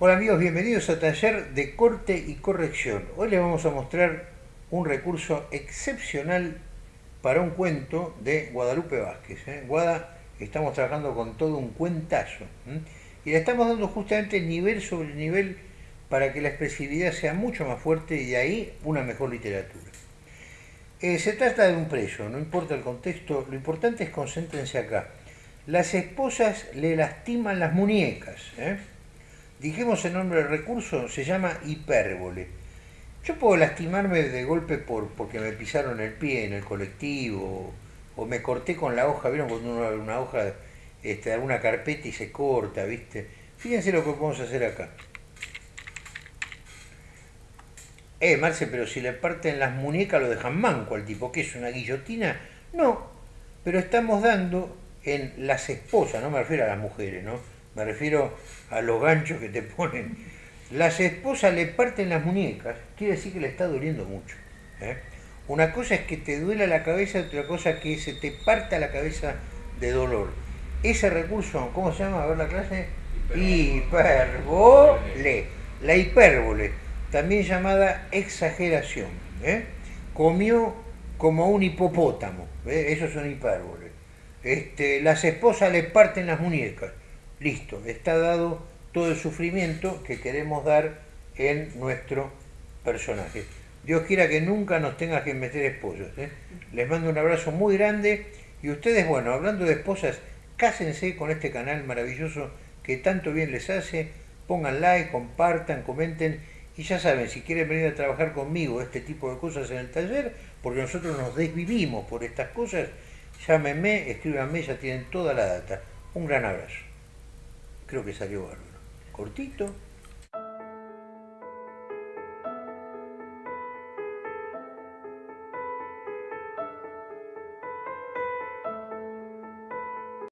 Hola amigos, bienvenidos a Taller de Corte y Corrección. Hoy les vamos a mostrar un recurso excepcional para un cuento de Guadalupe Vázquez. ¿eh? Guada, estamos trabajando con todo un cuentazo. Y le estamos dando justamente nivel sobre nivel para que la expresividad sea mucho más fuerte y de ahí una mejor literatura. Eh, se trata de un preso, no importa el contexto, lo importante es concéntrense acá. Las esposas le lastiman las muñecas. Dijimos el nombre del recurso, se llama hipérbole. Yo puedo lastimarme de golpe por, porque me pisaron el pie en el colectivo, o, me corté con la hoja, ¿vieron cuando uno una hoja este, alguna carpeta y se corta, ¿viste? Fíjense lo que podemos hacer acá. Eh, Marce, pero si le parten las muñecas lo dejan manco al tipo, ¿qué es una guillotina? No, pero estamos dando en las esposas, no me refiero a las mujeres, ¿no? Me refiero a los ganchos que te ponen, las esposas le parten las muñecas, quiere decir que le está doliendo mucho. ¿eh? Una cosa es que te duela la cabeza, otra cosa es que se te parta la cabeza de dolor. Ese recurso, ¿cómo se llama? A ver la clase. Hipérbole. La hipérbole, también llamada exageración. ¿eh? Comió como un hipopótamo. ¿eh? Eso es hipérbole. Este, las esposas le parten las muñecas listo, está dado todo el sufrimiento que queremos dar en nuestro personaje. Dios quiera que nunca nos tenga que meter esposas. ¿eh? Les mando un abrazo muy grande y ustedes, bueno, hablando de esposas, cásense con este canal maravilloso que tanto bien les hace, pongan like, compartan, comenten y ya saben, si quieren venir a trabajar conmigo este tipo de cosas en el taller, porque nosotros nos desvivimos por estas cosas, llámenme, escríbanme, ya tienen toda la data. Un gran abrazo creo que salió bárbaro. Cortito,